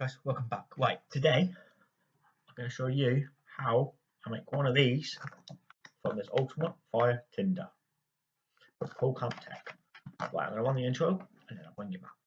guys, welcome back. Right, today I'm going to show you how I make one of these from this Ultimate Fire Tinder with Pole Camp Tech. Right, I'm going to run the intro and then I'll bring you back.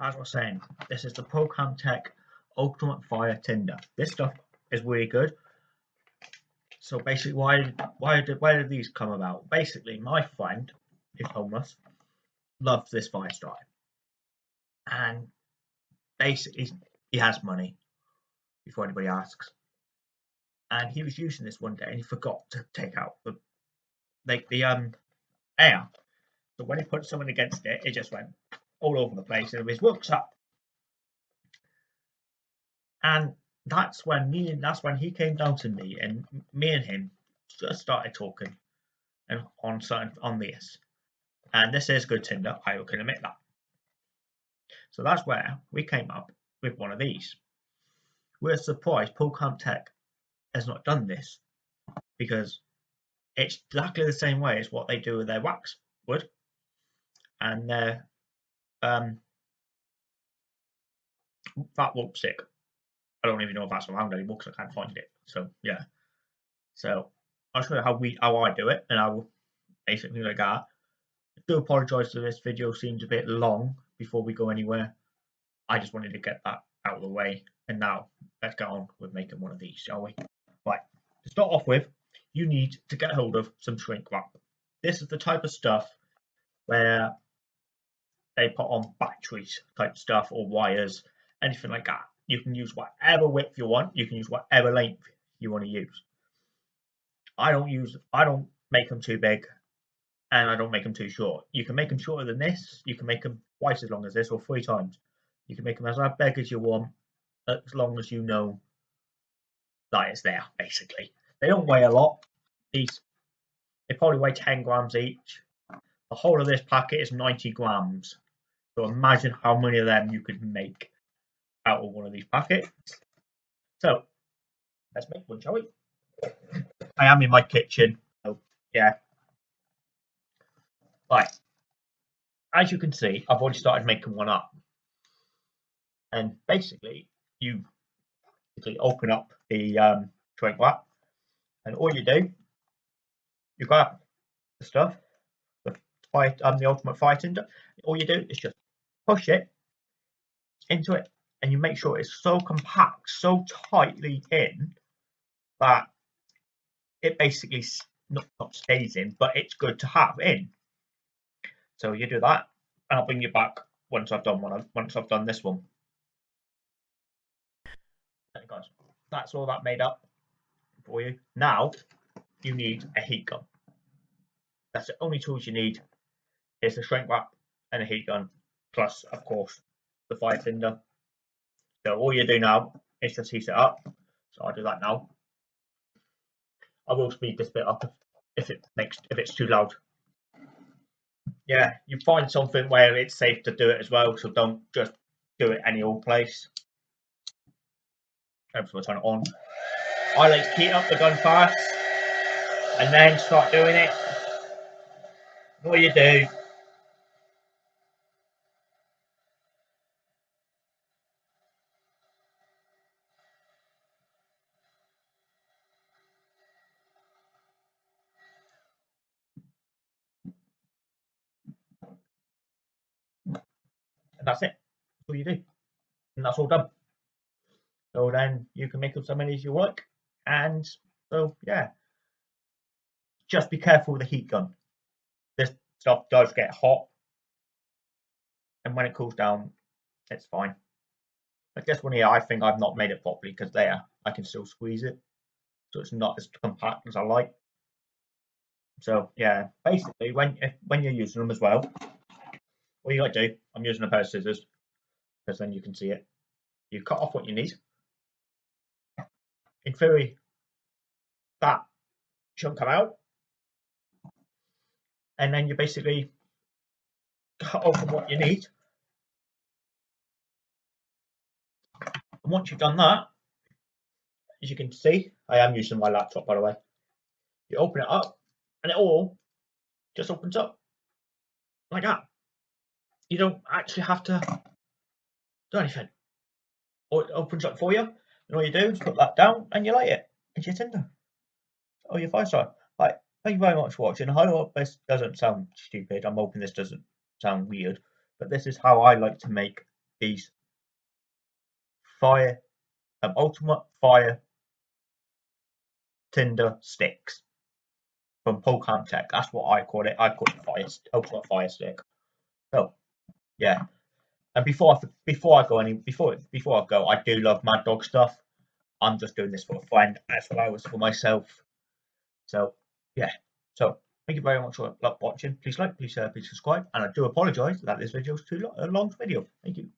As I was saying, this is the Procam Tech Ultimate Fire Tinder. This stuff is really good. So basically, why why did where did these come about? Basically, my friend is homeless, loves this fire starter, and basically he has money before anybody asks. And he was using this one day, and he forgot to take out the like the um air. So when he put someone against it, it just went all over the place and his works up. And that's when me and that's when he came down to me and me and him just started talking and on certain on this. And this is good Tinder, I can admit that. So that's where we came up with one of these. We're surprised Paul Camp Tech has not done this because it's exactly the same way as what they do with their wax wood and their um, that whoop stick. I don't even know if that's around anymore because I can't find it. So yeah. So I'll show you how we how I do it, and I will basically like that. I do apologise if this video seems a bit long before we go anywhere. I just wanted to get that out of the way, and now let's get on with making one of these, shall we? Right. To start off with, you need to get hold of some shrink wrap. This is the type of stuff where they put on batteries type stuff or wires, anything like that. You can use whatever width you want. You can use whatever length you want to use. I don't use, I don't make them too big and I don't make them too short. You can make them shorter than this. You can make them twice as long as this or three times. You can make them as big as you want as long as you know that it's there, basically. They don't weigh a lot. These, they probably weigh 10 grams each. The whole of this packet is 90 grams. So imagine how many of them you could make out of one of these packets. So let's make one, shall we? I am in my kitchen. So yeah. Right. As you can see, I've already started making one up. And basically, you basically open up the um, shrink wrap, and all you do, you grab the stuff, the fight, um, the ultimate tinder. All you do is just push it into it and you make sure it's so compact, so tightly in that it basically not, not stays in, but it's good to have in. So you do that, and I'll bring you back once I've done one. Once I've done this one. Guys, that's all that made up for you. Now you need a heat gun. That's the only tools you need. Is a shrink wrap and a heat gun plus of course the fire tinder. So all you do now is just heat it up. So I'll do that now. I will speed this bit up if it makes if it's too loud. Yeah, you find something where it's safe to do it as well, so don't just do it any old place. Hopefully we'll turn it on. I like to heat up the gun first and then start doing it. What you do and that's it. That's all you do. And that's all done. So then you can make up so many as you like. And so, yeah. Just be careful with the heat gun. This stuff does get hot. And when it cools down, it's fine. Like this one here, I think I've not made it properly because there, I can still squeeze it. So it's not as compact as I like. So yeah, basically when when you're using them as well, what you got to do, I'm using a pair of scissors because then you can see it. You cut off what you need. In theory, that shouldn't come out. and then you basically cut off what you need. And once you've done that, as you can see, I am using my laptop by the way. You open it up and it all just opens up like that. You don't actually have to do anything. Or it opens up for you, and all you do is put that down and you light it. It's your Tinder. Oh, your five star. Right. Thank you very much for watching. I hope this doesn't sound stupid. I'm hoping this doesn't sound weird, but this is how I like to make these fire, um, ultimate fire Tinder sticks from Polcam Tech. That's what I call it. I call it fire, ultimate fire stick. So, yeah. And before I before I go any before before I go, I do love Mad Dog stuff. I'm just doing this for a friend as well as for myself. So yeah. So thank you very much for watching. Please like, please share, please subscribe. And I do apologise that this video is too long, a long video. Thank you.